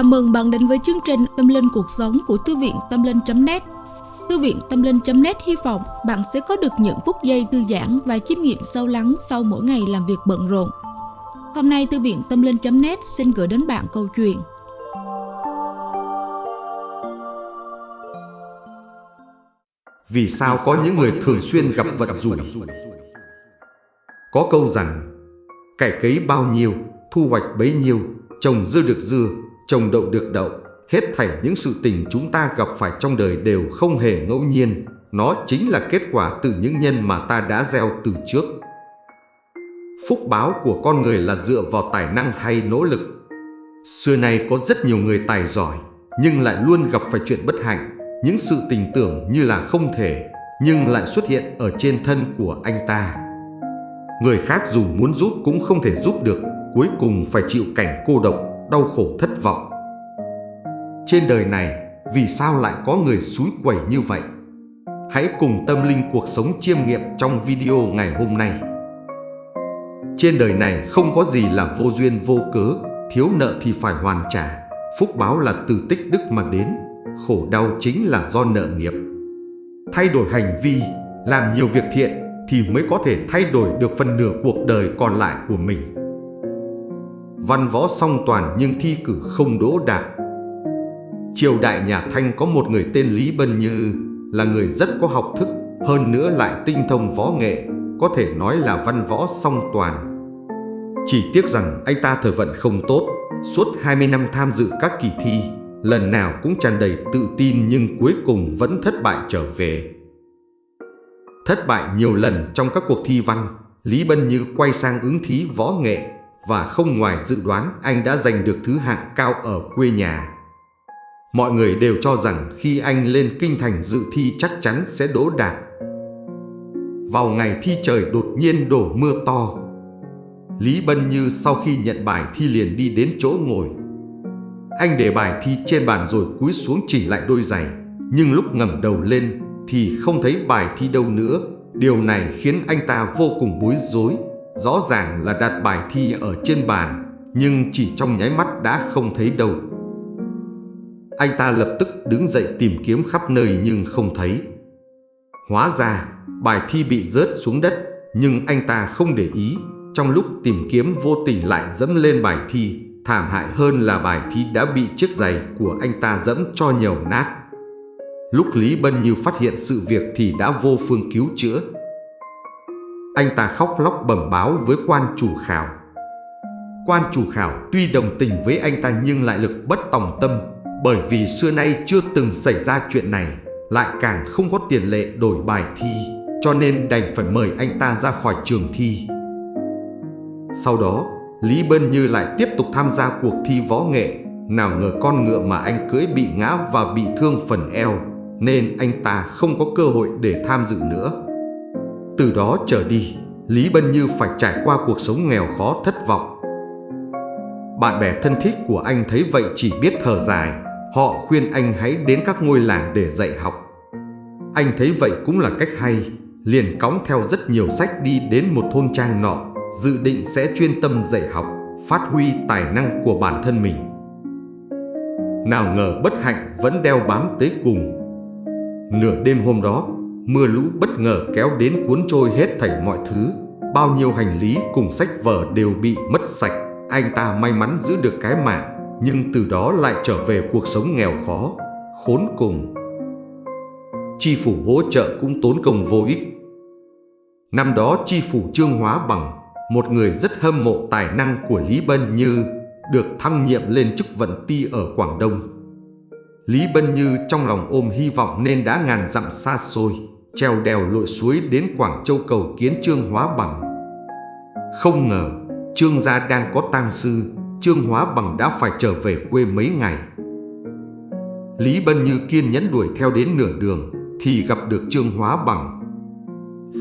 Chào mừng bạn đến với chương trình Tâm Linh Cuộc Sống của Thư viện Tâm Linh.net Thư viện Tâm Linh.net hy vọng bạn sẽ có được những phút giây thư giãn và chiêm nghiệm sâu lắng sau mỗi ngày làm việc bận rộn. Hôm nay Thư viện Tâm Linh.net xin gửi đến bạn câu chuyện Vì sao có những người thường xuyên gặp vận rủi? Có câu rằng, cải cấy bao nhiêu, thu hoạch bấy nhiêu, trồng dưa được dưa, trồng đậu được đậu. Hết thảy những sự tình chúng ta gặp phải trong đời đều không hề ngẫu nhiên. Nó chính là kết quả từ những nhân mà ta đã gieo từ trước. Phúc báo của con người là dựa vào tài năng hay nỗ lực. Xưa nay có rất nhiều người tài giỏi, nhưng lại luôn gặp phải chuyện bất hạnh. Những sự tình tưởng như là không thể, nhưng lại xuất hiện ở trên thân của anh ta. Người khác dù muốn giúp cũng không thể giúp được, cuối cùng phải chịu cảnh cô độc, đau khổ thất vọng. Trên đời này, vì sao lại có người xúi quẩy như vậy? Hãy cùng tâm linh cuộc sống chiêm nghiệm trong video ngày hôm nay. Trên đời này không có gì là vô duyên vô cớ, thiếu nợ thì phải hoàn trả, phúc báo là từ tích đức mà đến, khổ đau chính là do nợ nghiệp. Thay đổi hành vi, làm nhiều việc thiện thì mới có thể thay đổi được phần nửa cuộc đời còn lại của mình. Văn võ song toàn nhưng thi cử không đỗ đạt. Triều đại nhà Thanh có một người tên Lý Bân Như là người rất có học thức, hơn nữa lại tinh thông võ nghệ, có thể nói là văn võ song toàn. Chỉ tiếc rằng anh ta thời vận không tốt, suốt 20 năm tham dự các kỳ thi, lần nào cũng tràn đầy tự tin nhưng cuối cùng vẫn thất bại trở về. Thất bại nhiều lần trong các cuộc thi văn, Lý Bân Như quay sang ứng thí võ nghệ và không ngoài dự đoán anh đã giành được thứ hạng cao ở quê nhà. Mọi người đều cho rằng khi anh lên kinh thành dự thi chắc chắn sẽ đỗ đạt. Vào ngày thi trời đột nhiên đổ mưa to. Lý Bân Như sau khi nhận bài thi liền đi đến chỗ ngồi. Anh để bài thi trên bàn rồi cúi xuống chỉnh lại đôi giày, nhưng lúc ngẩng đầu lên thì không thấy bài thi đâu nữa. Điều này khiến anh ta vô cùng bối rối. Rõ ràng là đặt bài thi ở trên bàn, nhưng chỉ trong nháy mắt đã không thấy đâu. Anh ta lập tức đứng dậy tìm kiếm khắp nơi nhưng không thấy. Hóa ra, bài thi bị rớt xuống đất, nhưng anh ta không để ý. Trong lúc tìm kiếm vô tình lại dẫm lên bài thi, thảm hại hơn là bài thi đã bị chiếc giày của anh ta dẫm cho nhiều nát. Lúc Lý Bân Như phát hiện sự việc thì đã vô phương cứu chữa. Anh ta khóc lóc bẩm báo với quan chủ khảo. Quan chủ khảo tuy đồng tình với anh ta nhưng lại lực bất tòng tâm bởi vì xưa nay chưa từng xảy ra chuyện này, lại càng không có tiền lệ đổi bài thi, cho nên đành phải mời anh ta ra khỏi trường thi. Sau đó, Lý Bân Như lại tiếp tục tham gia cuộc thi võ nghệ, nào ngờ con ngựa mà anh cưỡi bị ngã và bị thương phần eo, nên anh ta không có cơ hội để tham dự nữa. Từ đó trở đi, Lý Bân Như phải trải qua cuộc sống nghèo khó thất vọng. Bạn bè thân thích của anh thấy vậy chỉ biết thở dài, họ khuyên anh hãy đến các ngôi làng để dạy học. Anh thấy vậy cũng là cách hay, liền cõng theo rất nhiều sách đi đến một thôn trang nọ, dự định sẽ chuyên tâm dạy học, phát huy tài năng của bản thân mình. Nào ngờ bất hạnh vẫn đeo bám tới cùng. Nửa đêm hôm đó, mưa lũ bất ngờ kéo đến cuốn trôi hết thảy mọi thứ. Bao nhiêu hành lý cùng sách vở đều bị mất sạch. Anh ta may mắn giữ được cái mạng, nhưng từ đó lại trở về cuộc sống nghèo khó, khốn cùng. Chi phủ hỗ trợ cũng tốn công vô ích. Năm đó chi phủ Trương Hóa Bằng, một người rất hâm mộ tài năng của Lý Bân Như, được thăng nhiệm lên chức vận ti ở Quảng Đông. Lý Bân Như trong lòng ôm hy vọng nên đã ngàn dặm xa xôi, treo đèo lội suối đến Quảng Châu cầu kiến Trương Hóa Bằng. Không ngờ, Trương gia đang có tang sư, Trương Hóa Bằng đã phải trở về quê mấy ngày. Lý Bân Như kiên nhẫn đuổi theo đến nửa đường thì gặp được Trương Hóa Bằng.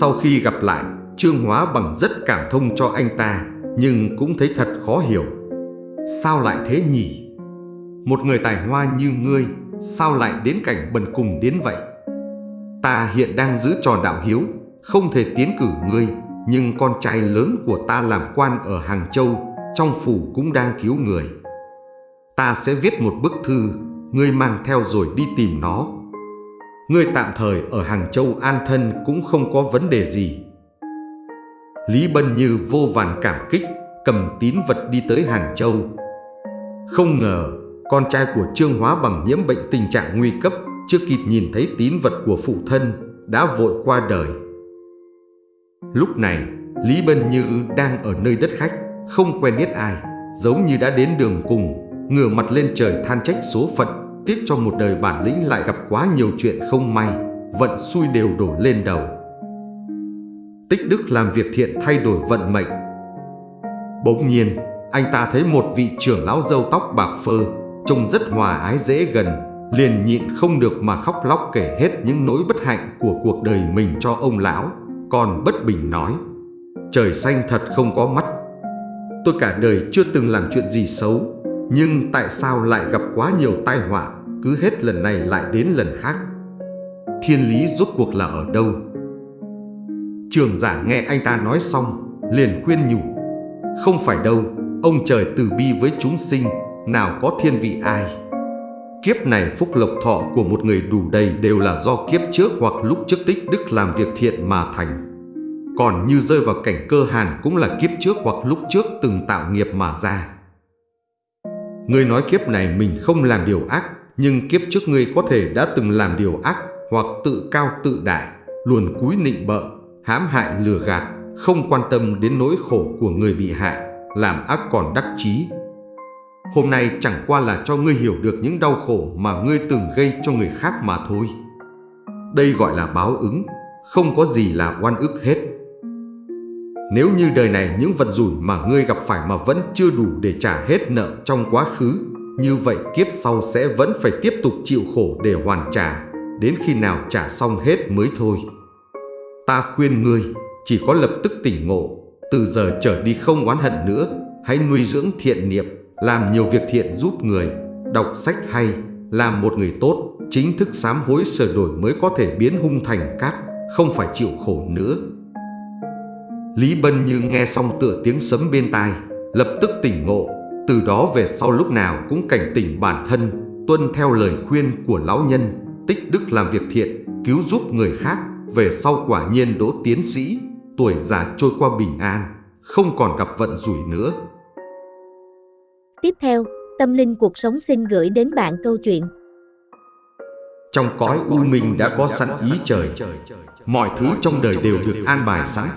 Sau khi gặp lại, Trương Hóa Bằng rất cảm thông cho anh ta, nhưng cũng thấy thật khó hiểu. Sao lại thế nhỉ? Một người tài hoa như ngươi, sao lại đến cảnh bần cùng đến vậy? Ta hiện đang giữ trò đạo hiếu, không thể tiến cử ngươi, nhưng con trai lớn của ta làm quan ở Hàng Châu, trong phủ cũng đang thiếu người. Ta sẽ viết một bức thư, ngươi mang theo rồi đi tìm nó. Ngươi tạm thời ở Hàng Châu an thân cũng không có vấn đề gì. Lý Bân Như vô vàn cảm kích, cầm tín vật đi tới Hàng Châu. Không ngờ, con trai của Trương Hóa bằng nhiễm bệnh tình trạng nguy cấp, chưa kịp nhìn thấy tín vật của phụ thân, đã vội qua đời. Lúc này, Lý Bân Như đang ở nơi đất khách, không quen biết ai, giống như đã đến đường cùng, ngửa mặt lên trời than trách số phận, tiếc cho một đời bản lĩnh lại gặp quá nhiều chuyện không may, vận xui đều đổ lên đầu. Tích Đức làm việc thiện thay đổi vận mệnh. Bỗng nhiên, anh ta thấy một vị trưởng lão dâu tóc bạc phơ, trông rất hòa ái dễ gần, liền nhịn không được mà khóc lóc kể hết những nỗi bất hạnh của cuộc đời mình cho ông lão, còn bất bình nói: "Trời xanh thật không có mắt. Tôi cả đời chưa từng làm chuyện gì xấu, nhưng tại sao lại gặp quá nhiều tai họa, cứ hết lần này lại đến lần khác? Thiên lý rốt cuộc là ở đâu?" Trường giả nghe anh ta nói xong, liền khuyên nhủ: "Không phải đâu, ông trời từ bi với chúng sinh, nào có thiên vị ai." Kiếp này phúc lộc thọ của một người đủ đầy đều là do kiếp trước hoặc lúc trước tích đức làm việc thiện mà thành. Còn như rơi vào cảnh cơ hàn cũng là kiếp trước hoặc lúc trước từng tạo nghiệp mà ra. Ngươi nói kiếp này mình không làm điều ác, nhưng kiếp trước ngươi có thể đã từng làm điều ác hoặc tự cao tự đại, luồn cúi nịnh bợ, hãm hại lừa gạt, không quan tâm đến nỗi khổ của người bị hại, làm ác còn đắc chí, Hôm nay chẳng qua là cho ngươi hiểu được những đau khổ mà ngươi từng gây cho người khác mà thôi. Đây gọi là báo ứng, không có gì là oan ức hết. Nếu như đời này những vận rủi mà ngươi gặp phải mà vẫn chưa đủ để trả hết nợ trong quá khứ, như vậy kiếp sau sẽ vẫn phải tiếp tục chịu khổ để hoàn trả, đến khi nào trả xong hết mới thôi. Ta khuyên ngươi, chỉ có lập tức tỉnh ngộ, từ giờ trở đi không oán hận nữa, hãy nuôi dưỡng thiện niệm, làm nhiều việc thiện giúp người, đọc sách hay, làm một người tốt, chính thức sám hối sửa đổi mới có thể biến hung thành cát, không phải chịu khổ nữa. Lý Bân như nghe xong tựa tiếng sấm bên tai, lập tức tỉnh ngộ, từ đó về sau lúc nào cũng cảnh tỉnh bản thân, tuân theo lời khuyên của lão nhân, tích đức làm việc thiện, cứu giúp người khác, về sau quả nhiên đỗ tiến sĩ, tuổi già trôi qua bình an, không còn gặp vận rủi nữa. Tiếp theo, Tâm Linh Cuộc Sống xin gửi đến bạn câu chuyện. Trong cõi u minh đã có sẵn ý trời, mọi thứ trong đời đều được an bài sẵn.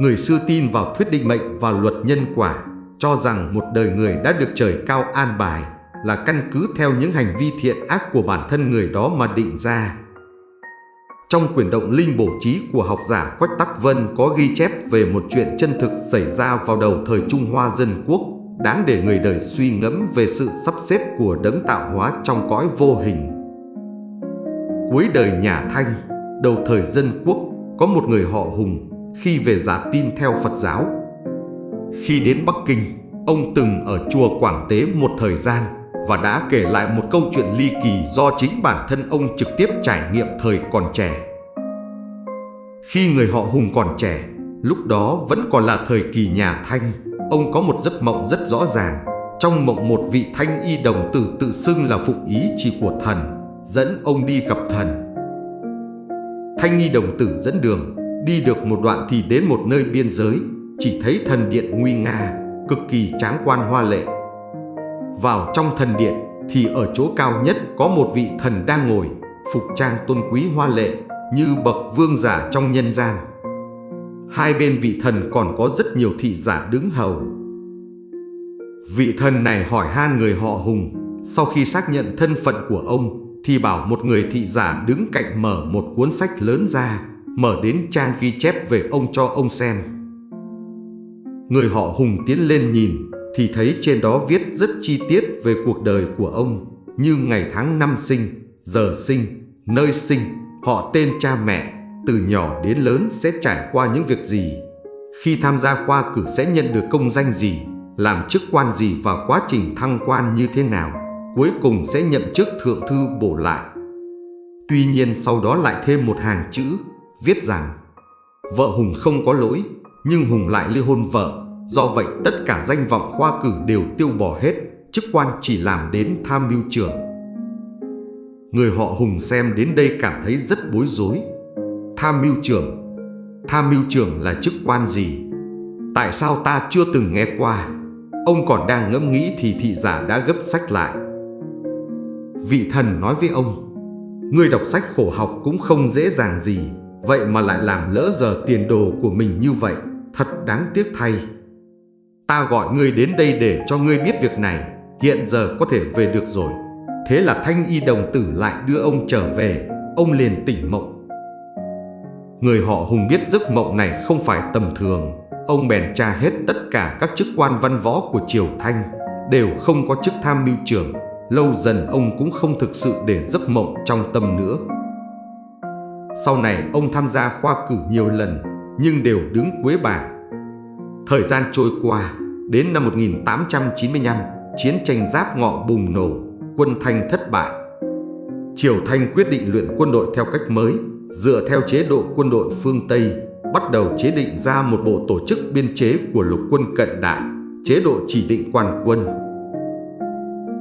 Người xưa tin vào thuyết định mệnh và luật nhân quả, cho rằng một đời người đã được trời cao an bài là căn cứ theo những hành vi thiện ác của bản thân người đó mà định ra. Trong quyển động linh bổ trí của học giả Quách Tắc Vân có ghi chép về một chuyện chân thực xảy ra vào đầu thời Trung Hoa Dân Quốc đáng để người đời suy ngẫm về sự sắp xếp của đấng tạo hóa trong cõi vô hình. Cuối đời nhà Thanh, đầu thời dân quốc, có một người họ Hùng khi về giả tin theo Phật giáo. Khi đến Bắc Kinh, ông từng ở chùa Quảng Tế một thời gian và đã kể lại một câu chuyện ly kỳ do chính bản thân ông trực tiếp trải nghiệm thời còn trẻ. Khi người họ Hùng còn trẻ, lúc đó vẫn còn là thời kỳ nhà Thanh, Ông có một giấc mộng rất rõ ràng. Trong mộng một vị thanh y đồng tử tự xưng là phụ ý chỉ của thần, Dẫn ông đi gặp thần. Thanh y đồng tử dẫn đường, Đi được một đoạn thì đến một nơi biên giới. Chỉ thấy thần điện nguy nga, Cực kỳ tráng quan hoa lệ. Vào trong thần điện Thì ở chỗ cao nhất có một vị thần đang ngồi, Phục trang tôn quý hoa lệ, Như bậc vương giả trong nhân gian. Hai bên vị thần còn có rất nhiều thị giả đứng hầu. Vị thần này hỏi han người họ Hùng. Sau khi xác nhận thân phận của ông Thì bảo một người thị giả đứng cạnh mở một cuốn sách lớn ra Mở đến trang ghi chép về ông cho ông xem. Người họ Hùng tiến lên nhìn Thì thấy trên đó viết rất chi tiết về cuộc đời của ông Như ngày tháng năm sinh, giờ sinh, nơi sinh, họ tên cha mẹ từ nhỏ đến lớn sẽ trải qua những việc gì, khi tham gia khoa cử sẽ nhận được công danh gì, làm chức quan gì và quá trình thăng quan như thế nào, cuối cùng sẽ nhận chức thượng thư bổ lại. Tuy nhiên sau đó lại thêm một hàng chữ viết rằng vợ Hùng không có lỗi, nhưng Hùng lại ly hôn vợ, do vậy tất cả danh vọng khoa cử đều tiêu bỏ hết, chức quan chỉ làm đến tham mưu trưởng. Người họ Hùng xem đến đây cảm thấy rất bối rối. Tham mưu trưởng Tham mưu trưởng là chức quan gì? Tại sao ta chưa từng nghe qua? Ông còn đang ngẫm nghĩ thì thị giả đã gấp sách lại. Vị thần nói với ông, Người đọc sách khổ học cũng không dễ dàng gì, vậy mà lại làm lỡ giờ tiền đồ của mình như vậy, thật đáng tiếc thay. Ta gọi ngươi đến đây để cho ngươi biết việc này, hiện giờ có thể về được rồi. Thế là thanh y đồng tử lại đưa ông trở về, ông liền tỉnh mộng. Người họ Hùng biết giấc mộng này không phải tầm thường, ông bèn tra hết tất cả các chức quan văn võ của Triều Thanh, đều không có chức tham mưu trưởng. Lâu dần ông cũng không thực sự để giấc mộng trong tâm nữa. Sau này ông tham gia khoa cử nhiều lần, nhưng đều đứng cuối bảng. Thời gian trôi qua, đến năm 1895, chiến tranh giáp ngọ bùng nổ, quân Thanh thất bại. Triều Thanh quyết định luyện quân đội theo cách mới, dựa theo chế độ quân đội phương Tây, bắt đầu chế định ra một bộ tổ chức biên chế của lục quân cận đại, chế độ chỉ định quan quân.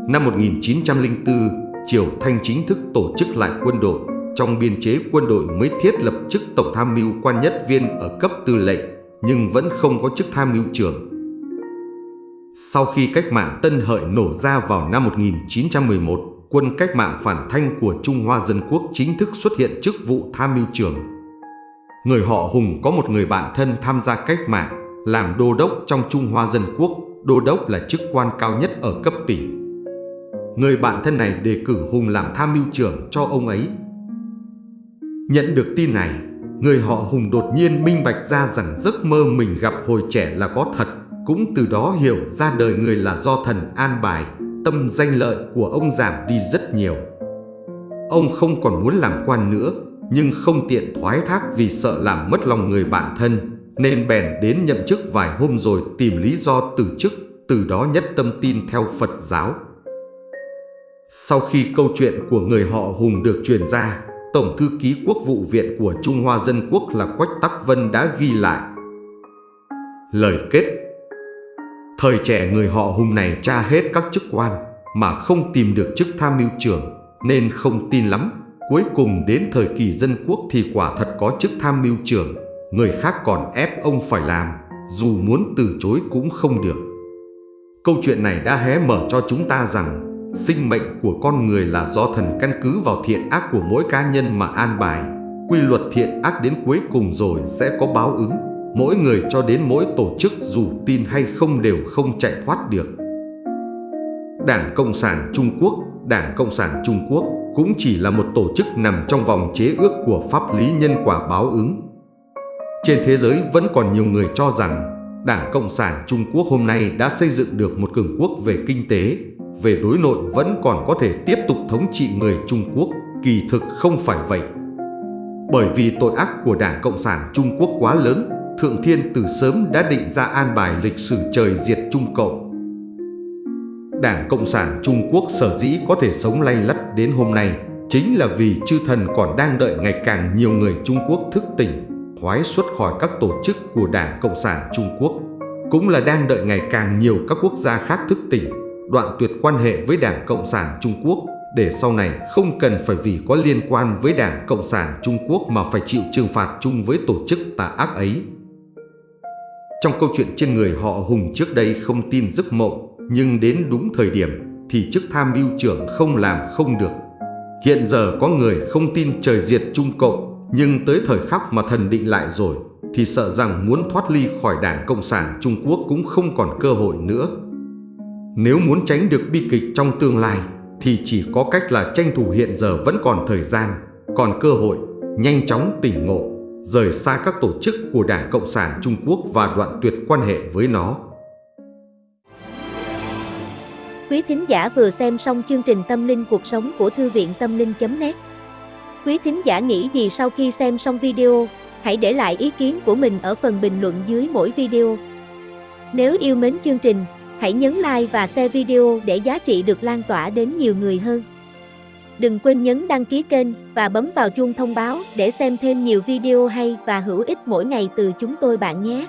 Năm 1904, Triều Thanh chính thức tổ chức lại quân đội, trong biên chế quân đội mới thiết lập chức tổng tham mưu quan nhất viên ở cấp tư lệnh, nhưng vẫn không có chức tham mưu trưởng. Sau khi cách mạng Tân Hợi nổ ra vào năm 1911, quân cách mạng phản thanh của Trung Hoa Dân Quốc chính thức xuất hiện chức vụ tham mưu trưởng. Người họ Hùng có một người bạn thân tham gia cách mạng, làm đô đốc trong Trung Hoa Dân Quốc, đô đốc là chức quan cao nhất ở cấp tỉnh. Người bạn thân này đề cử Hùng làm tham mưu trưởng cho ông ấy. Nhận được tin này, người họ Hùng đột nhiên minh bạch ra rằng giấc mơ mình gặp hồi trẻ là có thật, cũng từ đó hiểu ra đời người là do thần an bài, tâm danh lợi của ông giảm đi rất nhiều. Ông không còn muốn làm quan nữa, nhưng không tiện thoái thác vì sợ làm mất lòng người bạn thân, nên bèn đến nhậm chức vài hôm rồi tìm lý do từ chức, từ đó nhất tâm tin theo Phật giáo. Sau khi câu chuyện của người họ Hùng được truyền ra, Tổng thư ký Quốc vụ viện của Trung Hoa Dân Quốc là Quách Tắc Vân đã ghi lại. Lời kết Thời trẻ người họ Hùng này tra hết các chức quan mà không tìm được chức tham mưu trưởng nên không tin lắm. Cuối cùng đến thời kỳ dân quốc thì quả thật có chức tham mưu trưởng, người khác còn ép ông phải làm, dù muốn từ chối cũng không được. Câu chuyện này đã hé mở cho chúng ta rằng Sinh mệnh của con người là do thần căn cứ vào thiện ác của mỗi cá nhân mà an bài. Quy luật thiện ác đến cuối cùng rồi sẽ có báo ứng. Mỗi người cho đến mỗi tổ chức dù tin hay không đều không chạy thoát được. Đảng Cộng sản Trung Quốc Đảng Cộng sản Trung Quốc cũng chỉ là một tổ chức nằm trong vòng chế ước của pháp lý nhân quả báo ứng. Trên thế giới vẫn còn nhiều người cho rằng Đảng Cộng sản Trung Quốc hôm nay đã xây dựng được một cường quốc về kinh tế, về đối nội vẫn còn có thể tiếp tục thống trị người Trung Quốc, kỳ thực không phải vậy. Bởi vì tội ác của Đảng Cộng sản Trung Quốc quá lớn, Thượng Thiên từ sớm đã định ra an bài lịch sử trời diệt Trung Cộng. Đảng Cộng sản Trung Quốc sở dĩ có thể sống lay lắt đến hôm nay chính là vì chư thần còn đang đợi ngày càng nhiều người Trung Quốc thức tỉnh, thoái xuất khỏi các tổ chức của Đảng Cộng sản Trung Quốc, cũng là đang đợi ngày càng nhiều các quốc gia khác thức tỉnh đoạn tuyệt quan hệ với Đảng Cộng sản Trung Quốc để sau này không cần phải vì có liên quan với Đảng Cộng sản Trung Quốc mà phải chịu trừng phạt chung với tổ chức tà ác ấy. Trong câu chuyện trên người họ Hùng trước đây không tin giấc mộng, nhưng đến đúng thời điểm thì chức tham mưu trưởng không làm không được. Hiện giờ có người không tin trời diệt Trung Cộng, nhưng tới thời khắc mà thần định lại rồi, thì sợ rằng muốn thoát ly khỏi Đảng Cộng sản Trung Quốc cũng không còn cơ hội nữa. Nếu muốn tránh được bi kịch trong tương lai thì chỉ có cách là tranh thủ hiện giờ vẫn còn thời gian, còn cơ hội, nhanh chóng tỉnh ngộ, rời xa các tổ chức của Đảng Cộng sản Trung Quốc và đoạn tuyệt quan hệ với nó. Quý thính giả vừa xem xong chương trình Tâm linh cuộc sống của Thư viện Tâm linh.net Quý thính giả nghĩ gì sau khi xem xong video, hãy để lại ý kiến của mình ở phần bình luận dưới mỗi video. Nếu yêu mến chương trình, Hãy nhấn like và share video để giá trị được lan tỏa đến nhiều người hơn. Đừng quên nhấn đăng ký kênh và bấm vào chuông thông báo để xem thêm nhiều video hay và hữu ích mỗi ngày từ chúng tôi bạn nhé.